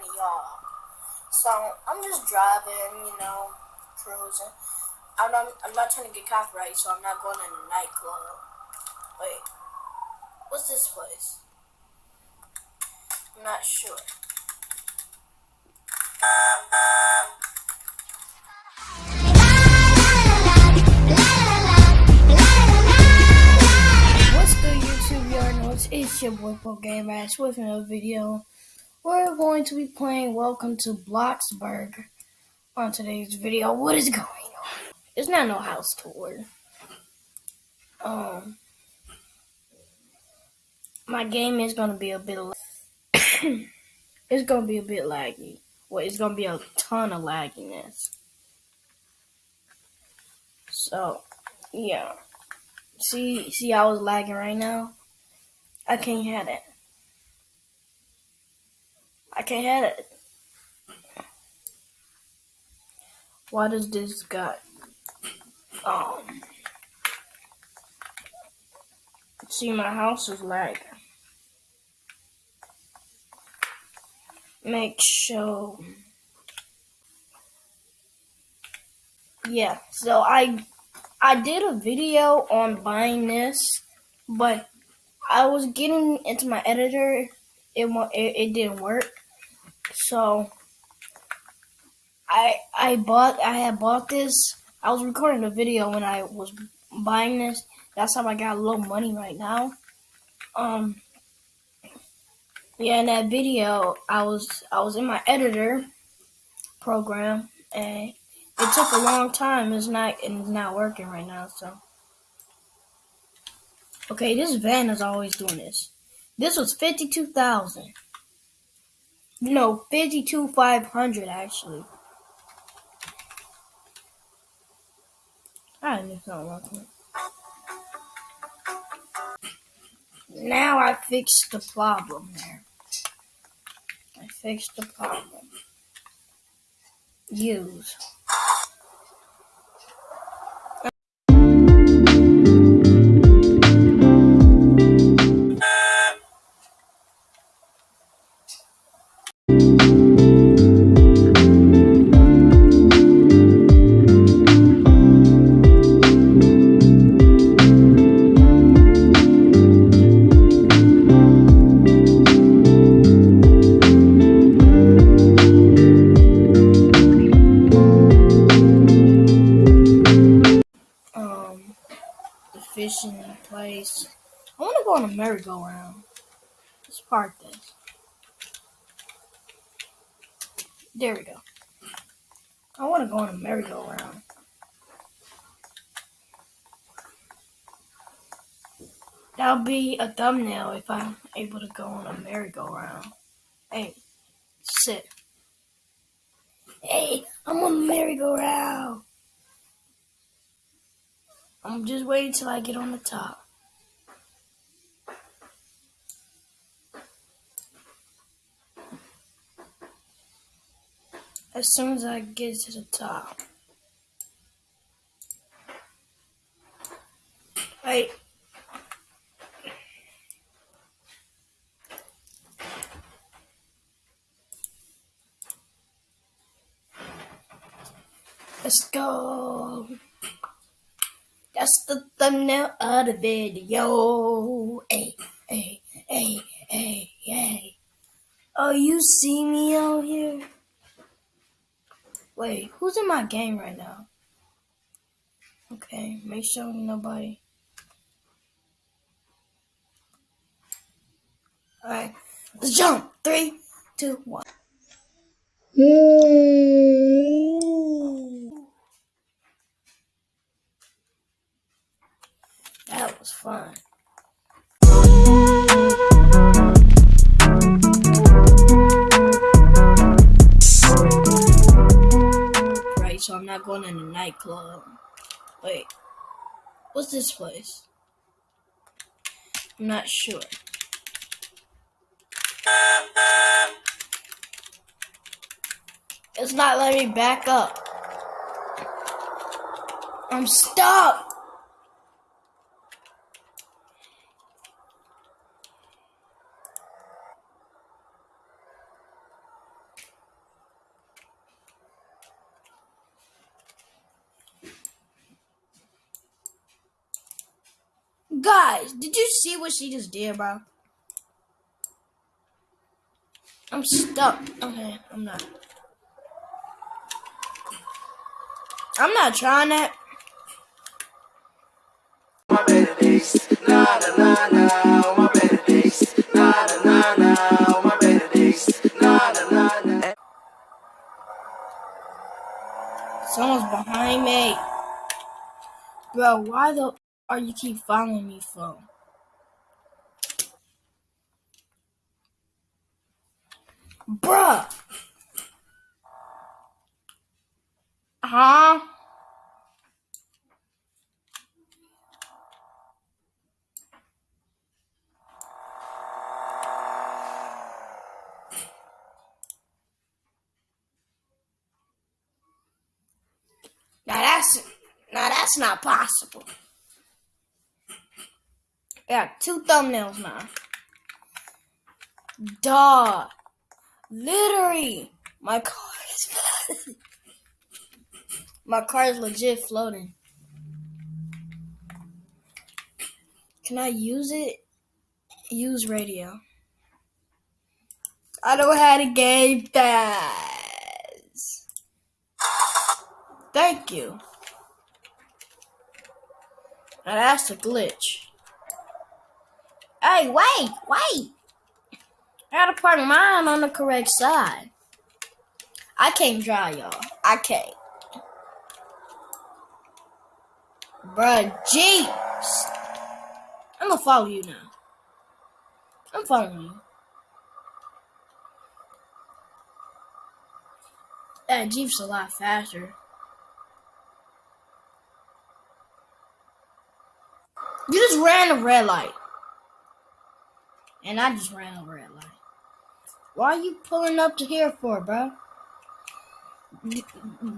of y'all. So I'm just driving, you know, cruising. I'm not, I'm not trying to get copyright, so I'm not going in a nightclub. Wait, what's this place? I'm not sure. What's good YouTube know it's, it's your boy Pro Game Ass with another video. We're going to be playing Welcome to Bloxburg on today's video. What is going on? It's not no house tour. Um my game is gonna be a bit it's gonna be a bit laggy. Well it's gonna be a ton of lagginess. So yeah. See, see, I was lagging right now. I can't have it. I can't hit it. Why does this guy? Um. See, my house is lagging. Make sure. Yeah. So I I did a video on buying this, but I was getting into my editor. It it, it didn't work, so I I bought I had bought this. I was recording a video when I was buying this. That's how I got a little money right now. Um. Yeah, in that video, I was I was in my editor program, and it took a long time. It's not it's not working right now. So okay, this van is always doing this. This was fifty two thousand. No, fifty two five hundred actually. I it's not working. Now I fixed the problem there. I fixed the problem. Use. Merry-go-round. Let's park this. There we go. I want to go on a merry-go-round. That'll be a thumbnail if I'm able to go on a merry-go-round. Hey, sit. Hey, I'm on a merry-go-round. I'm just waiting till I get on the top. As soon as I get to the top. Wait. Let's go. That's the thumbnail of the video. Hey, hey, hey, hey, hey. Oh, you see me out here? Wait, who's in my game right now? Okay, make sure nobody. Alright, let's jump. Three, two, one. That was fun. I'm not going in a nightclub. Wait, what's this place? I'm not sure. It's not letting me back up. I'm stuck. Guys, did you see what she just did, bro? I'm stuck. Okay, I'm not. I'm not trying that. my better days. Nah, nah, nah, my better days. Nah, nah, nah, my better days. Nah, nah, nah. Someone's behind me. Bro, why the are you keep following me for? Bruh. Huh? Now that's now that's not possible. I got two thumbnails now. Duh. Literally, my car is. My car is legit floating. Can I use it? Use radio. I don't have a game pass. Thank you. Now that's a glitch. Hey, wait, wait. I gotta park mine on the correct side. I can't drive, y'all. I can't. Bruh, jeez. I'm gonna follow you now. I'm following you. That Jeep's a lot faster. You just ran a red light. And I just ran over red light. Why are you pulling up to here for, bro? Th-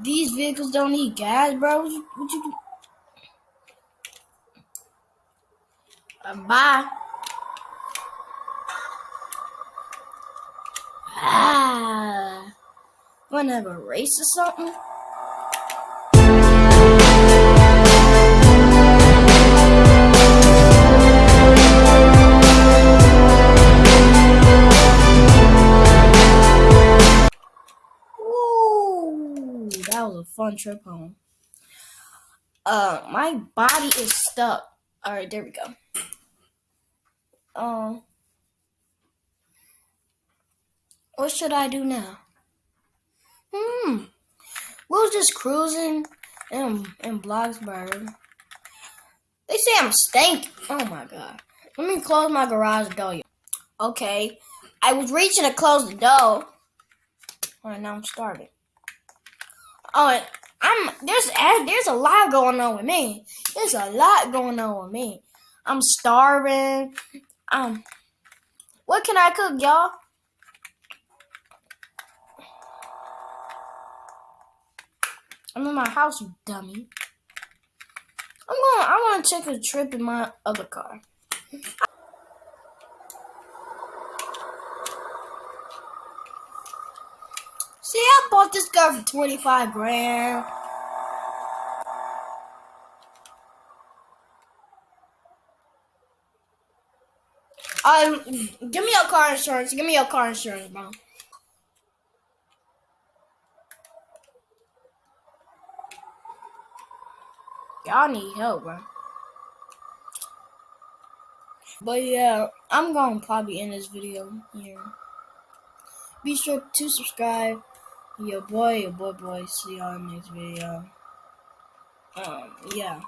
These vehicles don't need gas, bro. What you, what you uh, bye. Ah. Wanna have a race or something? Fun trip home. Uh, my body is stuck. All right, there we go. Um, what should I do now? Hmm. We was just cruising in in Bloxburg. They say I'm stank. Oh my god. Let me close my garage door. Okay. I was reaching to close the door. Alright, now I'm starving. Oh, I'm there's a- there's a lot going on with me. There's a lot going on with me. I'm starving. Um, what can I cook, y'all? I'm in my house, you dummy. I'm going. I want to take a trip in my other car. See, I bought this car for twenty five grand. Um, give me your car insurance. Give me your car insurance, bro. Y'all need help, bro. But yeah, I'm gonna probably end this video here. Be sure to subscribe. Your boy, your boy, boy. See y'all next video. Um, yeah.